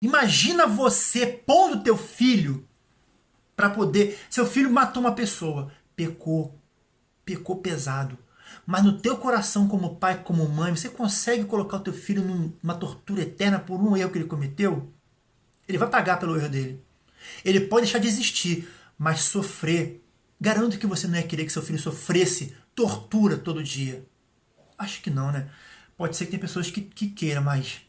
Imagina você pondo teu filho para poder... Seu filho matou uma pessoa, pecou, pecou pesado. Mas no teu coração, como pai, como mãe, você consegue colocar o teu filho numa tortura eterna por um erro que ele cometeu? Ele vai pagar pelo erro dele. Ele pode deixar de existir, mas sofrer. Garanto que você não ia querer que seu filho sofresse tortura todo dia. Acho que não, né? Pode ser que tem pessoas que, que queiram, mas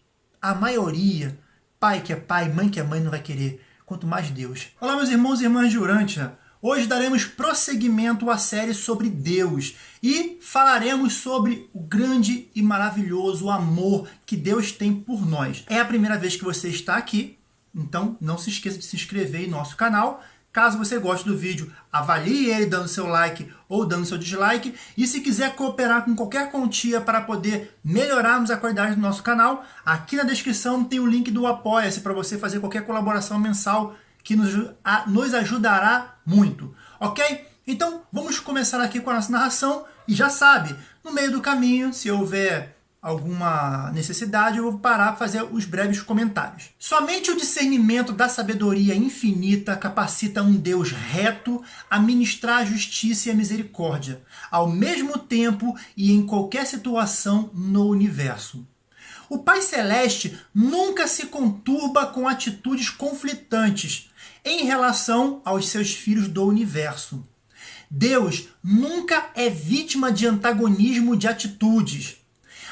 a maioria, pai que é pai, mãe que é mãe, não vai querer. Quanto mais Deus. Olá, meus irmãos e irmãs de Urântia. Hoje daremos prosseguimento à série sobre Deus e falaremos sobre o grande e maravilhoso amor que Deus tem por nós. É a primeira vez que você está aqui, então não se esqueça de se inscrever em nosso canal. Caso você goste do vídeo, avalie ele dando seu like ou dando seu dislike. E se quiser cooperar com qualquer quantia para poder melhorarmos a qualidade do nosso canal, aqui na descrição tem o link do Apoia-se para você fazer qualquer colaboração mensal que nos, a, nos ajudará muito, ok? Então, vamos começar aqui com a nossa narração, e já sabe, no meio do caminho, se houver alguma necessidade, eu vou parar para fazer os breves comentários. Somente o discernimento da sabedoria infinita capacita um Deus reto a ministrar a justiça e a misericórdia, ao mesmo tempo e em qualquer situação no universo. O Pai Celeste nunca se conturba com atitudes conflitantes, em relação aos seus filhos do universo. Deus nunca é vítima de antagonismo de atitudes.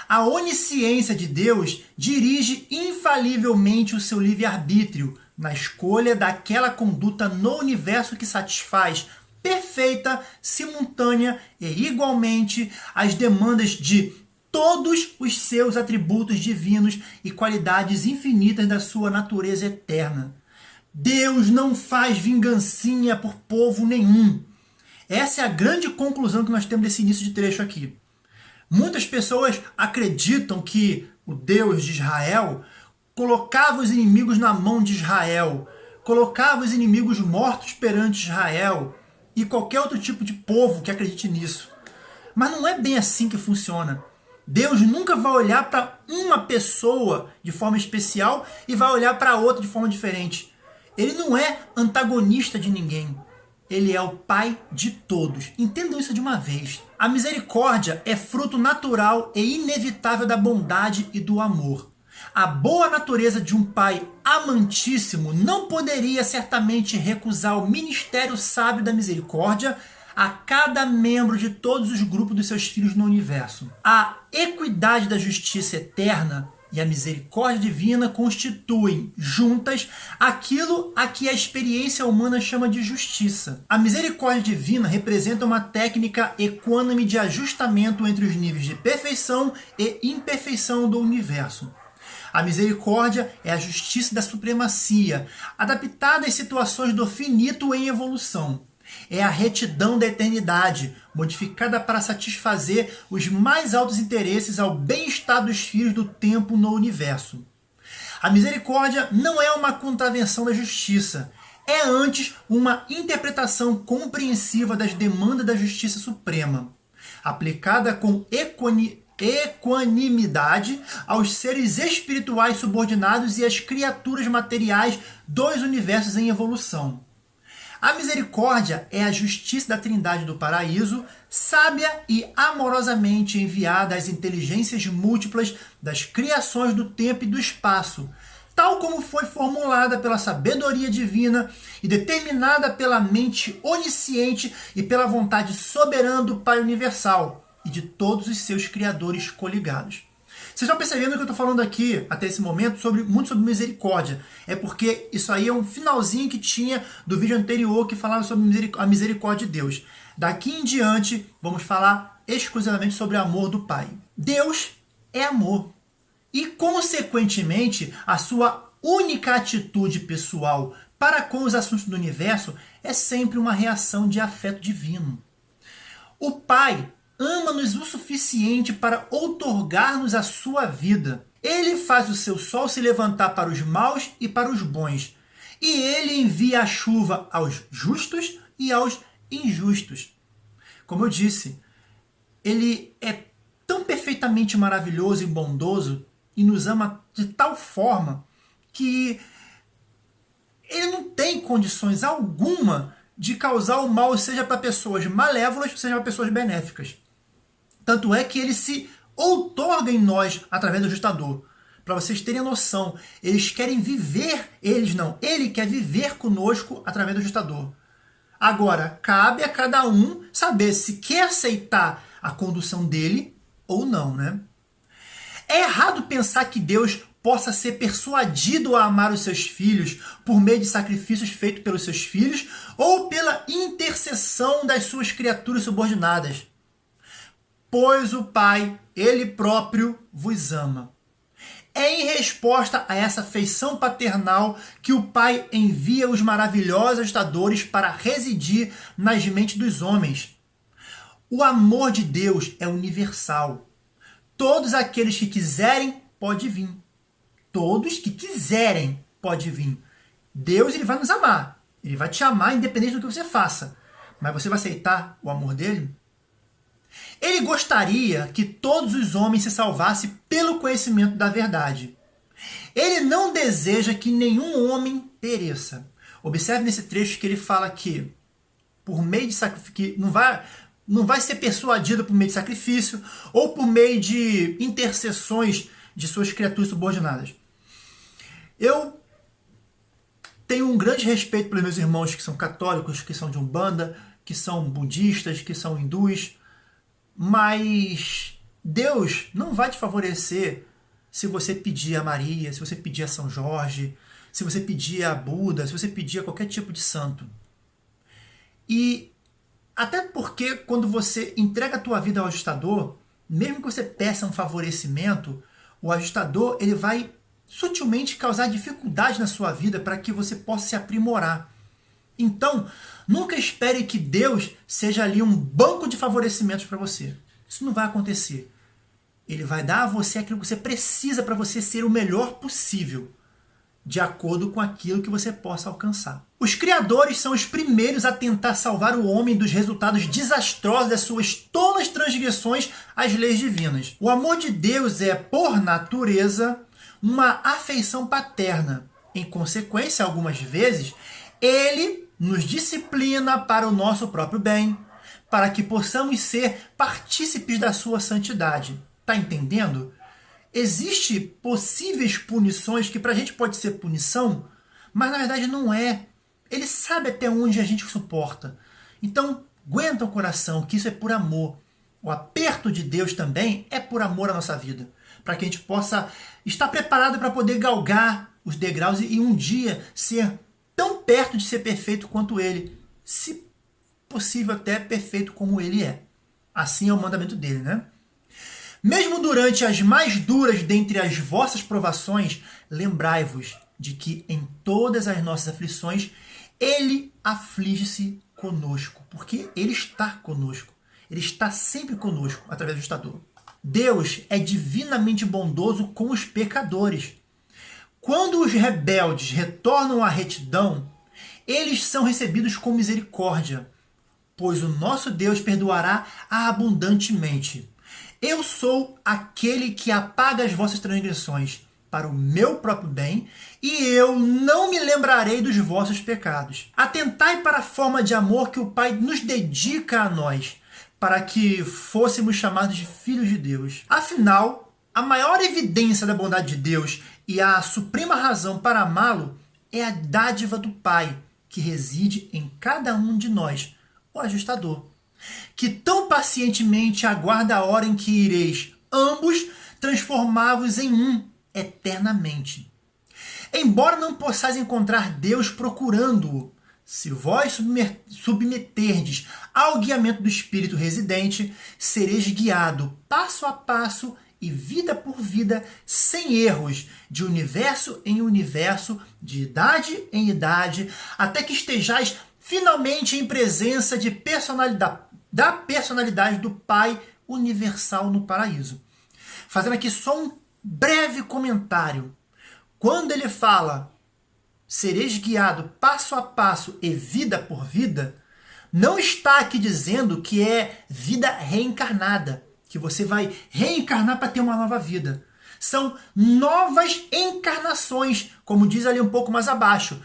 A onisciência de Deus dirige infalivelmente o seu livre-arbítrio na escolha daquela conduta no universo que satisfaz perfeita, simultânea e igualmente as demandas de todos os seus atributos divinos e qualidades infinitas da sua natureza eterna. Deus não faz vingancinha por povo nenhum. Essa é a grande conclusão que nós temos desse início de trecho aqui. Muitas pessoas acreditam que o Deus de Israel colocava os inimigos na mão de Israel, colocava os inimigos mortos perante Israel e qualquer outro tipo de povo que acredite nisso. Mas não é bem assim que funciona. Deus nunca vai olhar para uma pessoa de forma especial e vai olhar para outra de forma diferente. Ele não é antagonista de ninguém. Ele é o pai de todos. Entendam isso de uma vez. A misericórdia é fruto natural e inevitável da bondade e do amor. A boa natureza de um pai amantíssimo não poderia certamente recusar o ministério sábio da misericórdia a cada membro de todos os grupos dos seus filhos no universo. A equidade da justiça eterna e a misericórdia divina constituem juntas aquilo a que a experiência humana chama de justiça. A misericórdia divina representa uma técnica equânime de ajustamento entre os níveis de perfeição e imperfeição do universo. A misericórdia é a justiça da supremacia, adaptada às situações do finito em evolução é a retidão da eternidade, modificada para satisfazer os mais altos interesses ao bem-estar dos filhos do tempo no universo. A misericórdia não é uma contravenção da justiça, é antes uma interpretação compreensiva das demandas da justiça suprema, aplicada com equanimidade aos seres espirituais subordinados e às criaturas materiais dos universos em evolução. A misericórdia é a justiça da trindade do paraíso, sábia e amorosamente enviada às inteligências múltiplas das criações do tempo e do espaço, tal como foi formulada pela sabedoria divina e determinada pela mente onisciente e pela vontade soberana do Pai Universal e de todos os seus criadores coligados. Vocês estão percebendo que eu estou falando aqui, até esse momento, sobre, muito sobre misericórdia. É porque isso aí é um finalzinho que tinha do vídeo anterior que falava sobre a misericórdia de Deus. Daqui em diante, vamos falar exclusivamente sobre o amor do Pai. Deus é amor. E, consequentemente, a sua única atitude pessoal para com os assuntos do universo é sempre uma reação de afeto divino. O Pai ama-nos o suficiente para outorgar-nos a sua vida. Ele faz o seu sol se levantar para os maus e para os bons. E ele envia a chuva aos justos e aos injustos. Como eu disse, ele é tão perfeitamente maravilhoso e bondoso e nos ama de tal forma que ele não tem condições alguma de causar o mal, seja para pessoas malévolas, seja para pessoas benéficas. Tanto é que ele se outorga em nós através do ajustador. Para vocês terem noção, eles querem viver, eles não, ele quer viver conosco através do ajustador. Agora, cabe a cada um saber se quer aceitar a condução dele ou não, né? É errado pensar que Deus possa ser persuadido a amar os seus filhos por meio de sacrifícios feitos pelos seus filhos ou pela intercessão das suas criaturas subordinadas. Pois o Pai, Ele próprio, vos ama. É em resposta a essa feição paternal que o Pai envia os maravilhosos ajustadores para residir nas mentes dos homens. O amor de Deus é universal. Todos aqueles que quiserem, pode vir. Todos que quiserem, pode vir. Deus ele vai nos amar. Ele vai te amar independente do que você faça. Mas você vai aceitar o amor dele? Ele gostaria que todos os homens se salvassem pelo conhecimento da verdade. Ele não deseja que nenhum homem pereça. Observe nesse trecho que ele fala que por meio de sacrifício, não vai, não vai ser persuadido por meio de sacrifício ou por meio de intercessões de suas criaturas subordinadas. Eu tenho um grande respeito pelos meus irmãos que são católicos, que são de Umbanda, que são budistas, que são hindus, mas Deus não vai te favorecer se você pedir a Maria, se você pedir a São Jorge, se você pedir a Buda, se você pedir a qualquer tipo de santo. E até porque quando você entrega a tua vida ao ajustador, mesmo que você peça um favorecimento, o ajustador ele vai sutilmente causar dificuldade na sua vida para que você possa se aprimorar. Então, nunca espere que Deus seja ali um banco de favorecimentos para você. Isso não vai acontecer. Ele vai dar a você aquilo que você precisa para você ser o melhor possível, de acordo com aquilo que você possa alcançar. Os criadores são os primeiros a tentar salvar o homem dos resultados desastrosos das suas tolas transgressões às leis divinas. O amor de Deus é, por natureza, uma afeição paterna. Em consequência, algumas vezes, ele nos disciplina para o nosso próprio bem, para que possamos ser partícipes da sua santidade. Tá entendendo? Existe possíveis punições que para a gente pode ser punição, mas na verdade não é. Ele sabe até onde a gente suporta. Então, aguenta o coração, que isso é por amor. O aperto de Deus também é por amor à nossa vida, para que a gente possa estar preparado para poder galgar os degraus e um dia ser tão perto de ser perfeito quanto ele, se possível até perfeito como ele é. Assim é o mandamento dele, né? Mesmo durante as mais duras dentre as vossas provações, lembrai-vos de que em todas as nossas aflições ele aflige-se conosco, porque ele está conosco. Ele está sempre conosco através do estador. Deus é divinamente bondoso com os pecadores. Quando os rebeldes retornam à retidão, eles são recebidos com misericórdia, pois o nosso Deus perdoará abundantemente. Eu sou aquele que apaga as vossas transgressões para o meu próprio bem, e eu não me lembrarei dos vossos pecados. Atentai para a forma de amor que o Pai nos dedica a nós, para que fôssemos chamados de filhos de Deus. Afinal, a maior evidência da bondade de Deus e a suprema razão para amá-lo é a dádiva do Pai, que reside em cada um de nós, o ajustador, que tão pacientemente aguarda a hora em que ireis ambos transformar-vos em um eternamente. Embora não possais encontrar Deus procurando-o, se vós submeterdes ao guiamento do Espírito residente, sereis guiado passo a passo e vida por vida, sem erros, de universo em universo, de idade em idade, até que estejais finalmente em presença de personalidade, da personalidade do Pai universal no paraíso. Fazendo aqui só um breve comentário. Quando ele fala sereis guiado passo a passo e vida por vida, não está aqui dizendo que é vida reencarnada que você vai reencarnar para ter uma nova vida. são novas encarnações, como diz ali um pouco mais abaixo,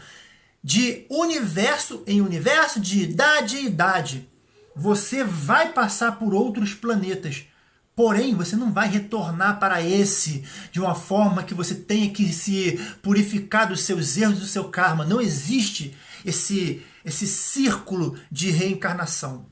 de universo em universo, de idade em idade. Você vai passar por outros planetas, porém você não vai retornar para esse de uma forma que você tenha que se purificar dos seus erros, do seu karma. Não existe esse, esse círculo de reencarnação.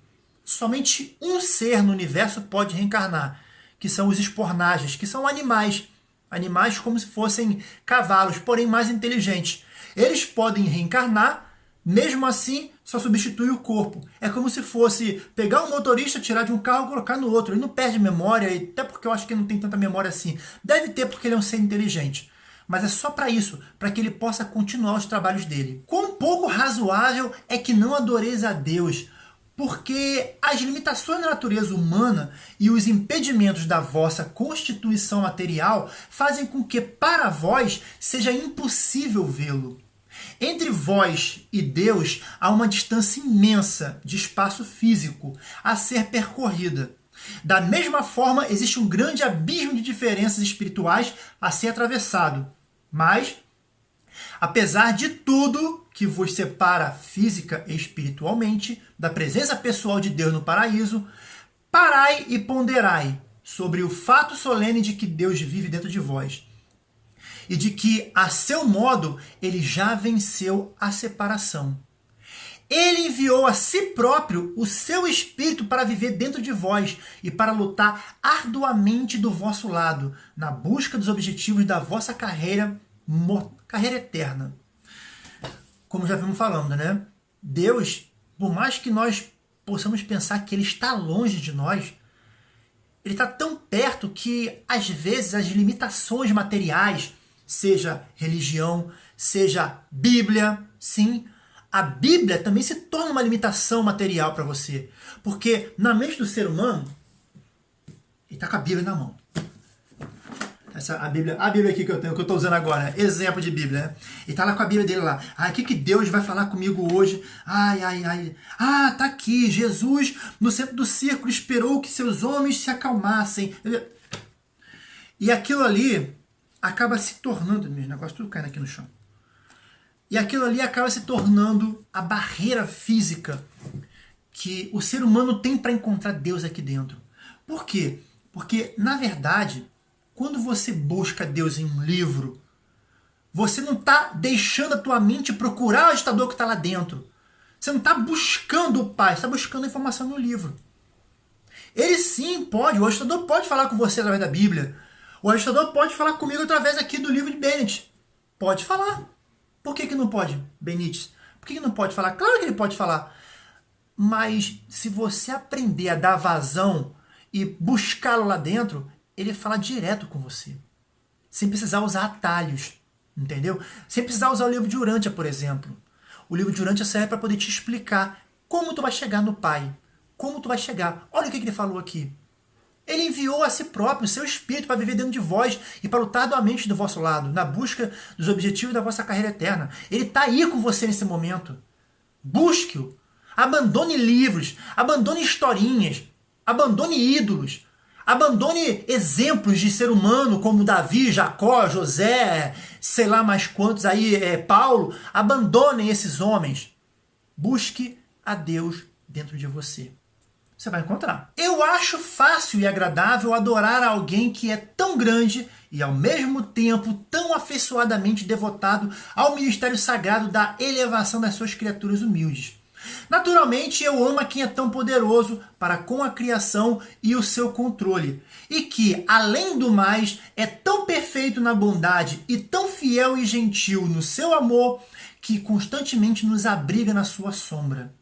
Somente um ser no universo pode reencarnar, que são os espornagens, que são animais. Animais como se fossem cavalos, porém mais inteligentes. Eles podem reencarnar, mesmo assim só substitui o corpo. É como se fosse pegar um motorista, tirar de um carro e colocar no outro. Ele não perde memória, até porque eu acho que ele não tem tanta memória assim. Deve ter porque ele é um ser inteligente mas é só para isso, para que ele possa continuar os trabalhos dele. Quão pouco razoável é que não adoreis a Deus, porque as limitações da natureza humana e os impedimentos da vossa constituição material fazem com que para vós seja impossível vê-lo. Entre vós e Deus há uma distância imensa de espaço físico a ser percorrida. Da mesma forma, existe um grande abismo de diferenças espirituais a ser atravessado. Mas, apesar de tudo que vos separa física e espiritualmente da presença pessoal de Deus no paraíso, parai e ponderai sobre o fato solene de que Deus vive dentro de vós e de que, a seu modo, ele já venceu a separação. Ele enviou a si próprio o seu Espírito para viver dentro de vós e para lutar arduamente do vosso lado, na busca dos objetivos da vossa carreira, carreira eterna. Como já vimos falando, né? Deus, por mais que nós possamos pensar que Ele está longe de nós, Ele está tão perto que, às vezes, as limitações materiais, seja religião, seja Bíblia, sim, a Bíblia também se torna uma limitação material para você. Porque na mente do ser humano, ele está com a Bíblia na mão. Essa, a, Bíblia, a Bíblia aqui que eu tenho, que eu estou usando agora, exemplo de Bíblia, né? E tá lá com a Bíblia dele lá. Ah, o que, que Deus vai falar comigo hoje? Ai, ai, ai. Ah, tá aqui. Jesus, no centro do círculo, esperou que seus homens se acalmassem. E aquilo ali acaba se tornando, meus negócios tudo caindo aqui no chão. E aquilo ali acaba se tornando a barreira física que o ser humano tem para encontrar Deus aqui dentro. Por quê? Porque, na verdade, quando você busca Deus em um livro, você não está deixando a tua mente procurar o agitador que está lá dentro. Você não está buscando o Pai, está buscando a informação no livro. Ele sim pode, o agitador pode falar com você através da Bíblia. O agitador pode falar comigo através aqui do livro de Bennett. Pode falar. Por que, que não pode, Benítez? Por que, que não pode falar? Claro que ele pode falar. Mas se você aprender a dar vazão e buscá-lo lá dentro, ele fala direto com você. Sem precisar usar atalhos, entendeu? Sem precisar usar o livro de Urântia, por exemplo. O livro de Urântia serve para poder te explicar como tu vai chegar no Pai. Como tu vai chegar. Olha o que, que ele falou aqui. Ele enviou a si próprio o seu espírito para viver dentro de vós e para lutar doamente do vosso lado, na busca dos objetivos da vossa carreira eterna. Ele está aí com você nesse momento. Busque-o. Abandone livros, abandone historinhas, abandone ídolos, abandone exemplos de ser humano como Davi, Jacó, José, sei lá mais quantos aí, é, Paulo. Abandonem esses homens. Busque a Deus dentro de você você vai encontrar. Eu acho fácil e agradável adorar alguém que é tão grande e ao mesmo tempo tão afeiçoadamente devotado ao ministério sagrado da elevação das suas criaturas humildes. Naturalmente, eu amo a quem é tão poderoso para com a criação e o seu controle, e que, além do mais, é tão perfeito na bondade e tão fiel e gentil no seu amor que constantemente nos abriga na sua sombra.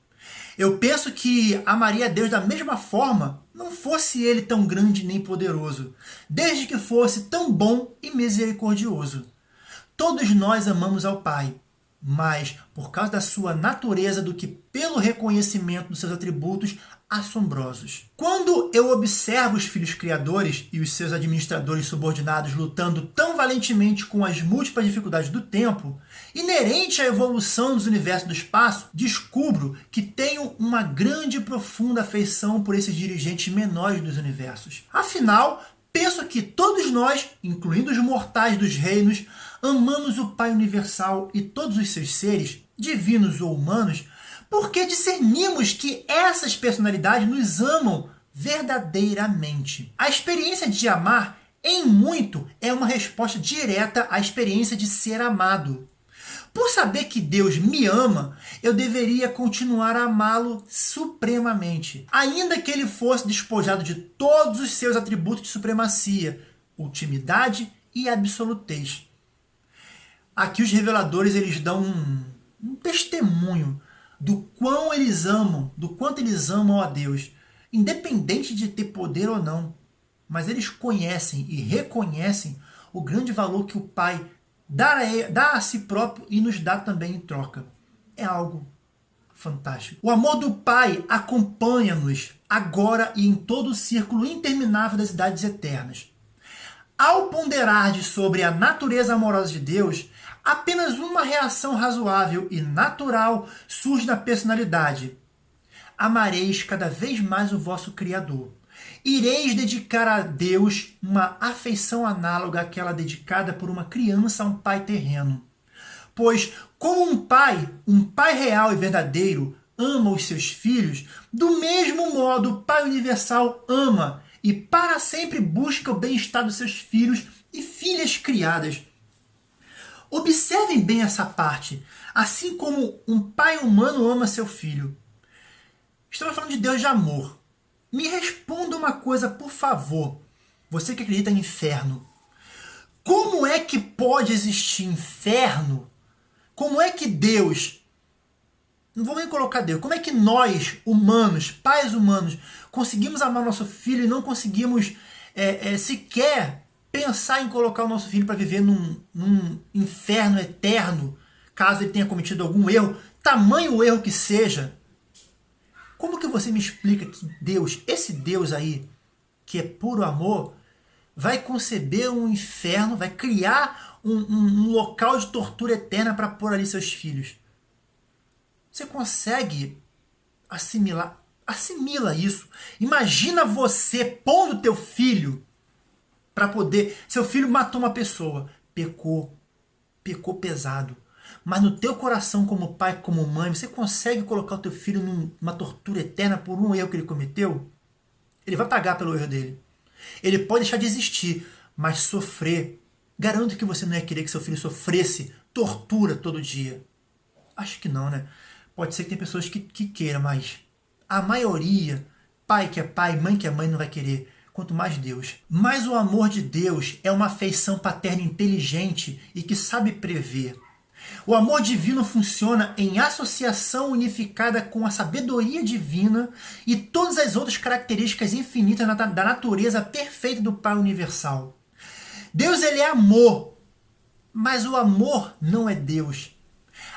Eu penso que amaria Deus da mesma forma, não fosse ele tão grande nem poderoso, desde que fosse tão bom e misericordioso. Todos nós amamos ao Pai, mas por causa da sua natureza do que pelo reconhecimento dos seus atributos assombrosos. Quando eu observo os filhos criadores e os seus administradores subordinados lutando tão valentemente com as múltiplas dificuldades do tempo, inerente à evolução dos universos do espaço, descubro que tenho uma grande e profunda afeição por esses dirigentes menores dos universos. Afinal, Penso que todos nós, incluindo os mortais dos reinos, amamos o Pai Universal e todos os seus seres, divinos ou humanos, porque discernimos que essas personalidades nos amam verdadeiramente. A experiência de amar, em muito, é uma resposta direta à experiência de ser amado. Por saber que Deus me ama, eu deveria continuar a amá-lo supremamente, ainda que ele fosse despojado de todos os seus atributos de supremacia, ultimidade e absolutez. Aqui os reveladores eles dão um, um testemunho do quão eles amam, do quanto eles amam a Deus, independente de ter poder ou não. Mas eles conhecem e reconhecem o grande valor que o Pai dá a, dá a si próprio e nos dá também em troca. É algo fantástico. O amor do Pai acompanha-nos agora e em todo o círculo interminável das idades eternas. Ao ponderar sobre a natureza amorosa de Deus, apenas uma reação razoável e natural surge na personalidade. Amareis cada vez mais o vosso Criador. Ireis dedicar a Deus uma afeição análoga àquela dedicada por uma criança a um pai terreno. Pois, como um pai, um pai real e verdadeiro, ama os seus filhos, do mesmo modo o Pai Universal ama e para sempre busca o bem-estar dos seus filhos e filhas criadas Observem bem essa parte. Assim como um pai humano ama seu filho. Estamos falando de Deus de amor. Me responda uma coisa, por favor. Você que acredita em inferno. Como é que pode existir inferno? Como é que Deus. Não vou nem colocar Deus. Como é que nós, humanos, pais humanos, conseguimos amar nosso filho e não conseguimos é, é, sequer pensar em colocar o nosso filho para viver num, num inferno eterno, caso ele tenha cometido algum erro, tamanho erro que seja, como que você me explica que Deus, esse Deus aí, que é puro amor, vai conceber um inferno, vai criar um, um, um local de tortura eterna para pôr ali seus filhos? Você consegue assimilar? Assimila isso. Imagina você pondo teu filho para poder. Seu filho matou uma pessoa, pecou, pecou pesado. Mas no teu coração, como pai, como mãe, você consegue colocar o teu filho numa tortura eterna por um erro que ele cometeu? Ele vai pagar pelo erro dele. Ele pode deixar de existir, mas sofrer. Garanto que você não ia querer que seu filho sofresse tortura todo dia. Acho que não, né? Pode ser que tem pessoas que, que queiram, mas a maioria, pai que é pai, mãe que é mãe, não vai querer quanto mais Deus. Mas o amor de Deus é uma afeição paterna inteligente e que sabe prever. O amor divino funciona em associação unificada com a sabedoria divina e todas as outras características infinitas da natureza perfeita do Pai Universal. Deus ele é amor, mas o amor não é Deus.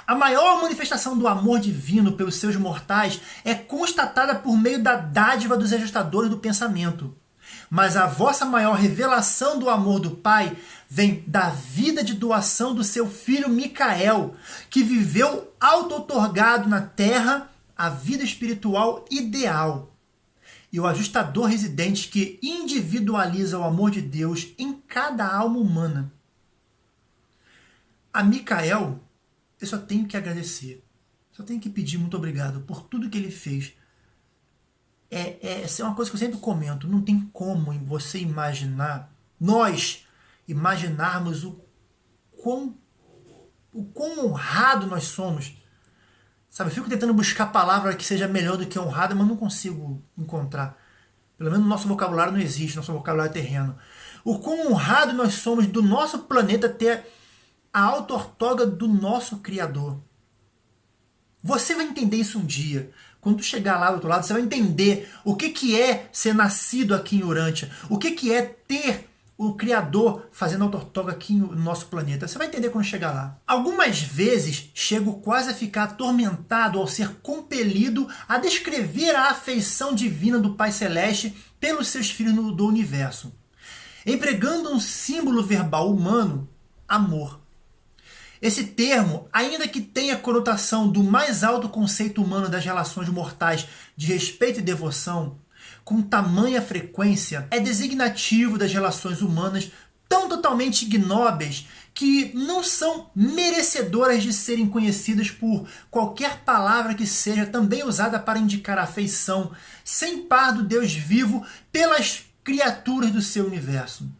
A maior manifestação do amor divino pelos seus mortais é constatada por meio da dádiva dos ajustadores do pensamento. Mas a vossa maior revelação do amor do Pai vem da vida de doação do seu filho Micael, que viveu auto-otorgado na terra a vida espiritual ideal. E o ajustador residente que individualiza o amor de Deus em cada alma humana. A Micael, eu só tenho que agradecer. Só tenho que pedir muito obrigado por tudo que ele fez é, é, é uma coisa que eu sempre comento. Não tem como você imaginar, nós imaginarmos o quão, o quão honrado nós somos. Sabe, eu fico tentando buscar palavra que seja melhor do que honrada, mas não consigo encontrar. Pelo menos no nosso vocabulário não existe, nosso vocabulário é terreno. O quão honrado nós somos do nosso planeta ter a auto-ortoga do nosso Criador. Você vai entender isso um dia. Quando tu chegar lá do outro lado, você vai entender o que, que é ser nascido aqui em Urântia, o que, que é ter o Criador fazendo autortoga aqui no nosso planeta. Você vai entender quando chegar lá. Algumas vezes chego quase a ficar atormentado ao ser compelido a descrever a afeição divina do Pai Celeste pelos seus filhos do universo, empregando um símbolo verbal humano, amor. Esse termo, ainda que tenha conotação do mais alto conceito humano das relações mortais de respeito e devoção, com tamanha frequência é designativo das relações humanas tão totalmente ignóbeis que não são merecedoras de serem conhecidas por qualquer palavra que seja também usada para indicar afeição sem par do Deus vivo pelas criaturas do seu universo.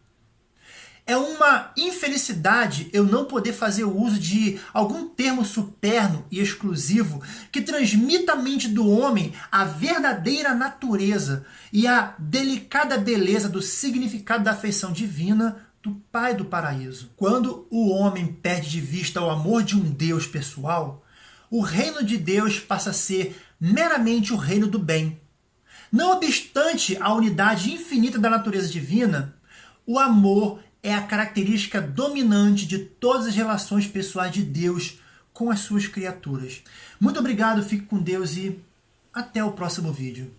É uma infelicidade eu não poder fazer uso de algum termo superno e exclusivo que transmita à mente do homem a verdadeira natureza e a delicada beleza do significado da afeição divina do Pai do paraíso. Quando o homem perde de vista o amor de um Deus pessoal, o reino de Deus passa a ser meramente o reino do bem. Não obstante a unidade infinita da natureza divina, o amor é a característica dominante de todas as relações pessoais de Deus com as suas criaturas. Muito obrigado, fique com Deus e até o próximo vídeo.